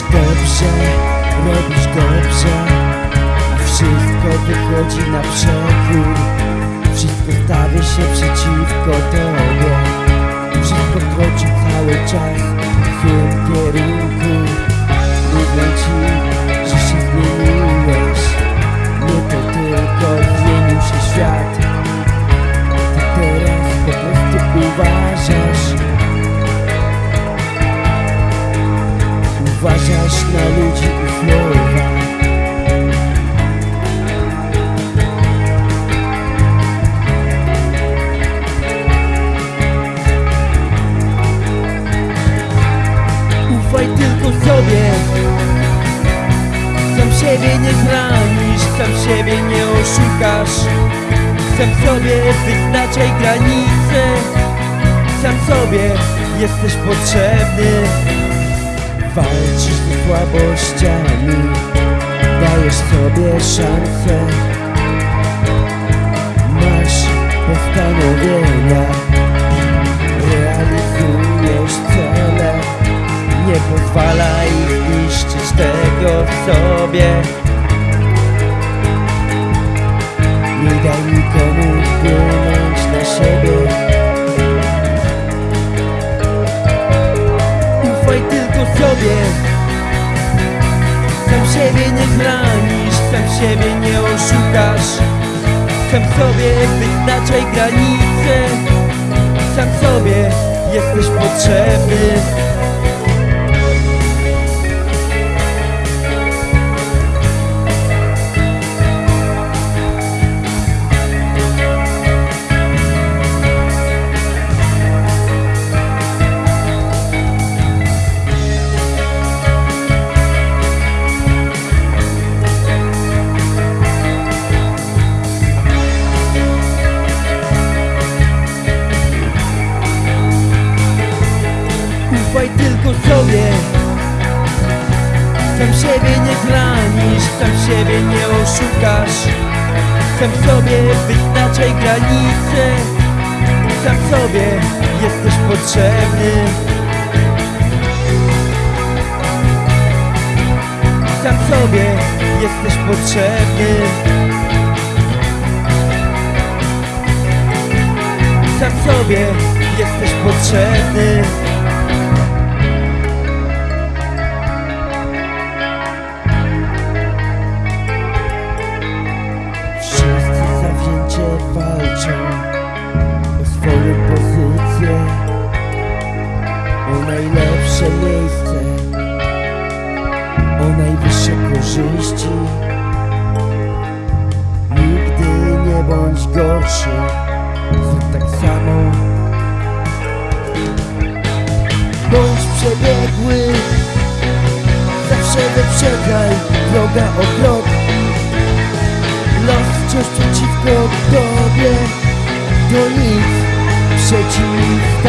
dobrze, robisz dobrze. A wszystko wychodzi na przekór. Wszystko stawia się przeciwko tobie Uważasz na ludzi i słowa Ufaj tylko sobie. Sam siebie nie zranisz, sam siebie nie oszukasz. Sam sobie wyznaczaj granice. Sam sobie jesteś potrzebny słabościami Dajesz sobie szansę. Masz postanowienia. Realizujesz cele. Nie pozwalaj niszczyć tego w sobie. Nie daj nikomu wpłynąć na siebie. Ufaj tylko sobie Sam siebie nie zranisz Sam siebie nie oszukasz. Sam sobie wyznaczaj granice Sam sobie jesteś potrzebny Tylko sobie Sam siebie nie zranisz Sam siebie nie oszukasz. Sam sobie wyznaczaj granice. Sam sobie jesteś potrzebny. Sam sobie jesteś potrzebny. Sam sobie jesteś potrzebny korzyści. Nigdy nie bądź gorszy, zrób tak samo. Bądź przebiegły, zawsze wyprzedzaj droga o krok. Los wciąż przeciwko tobie To nic przeciw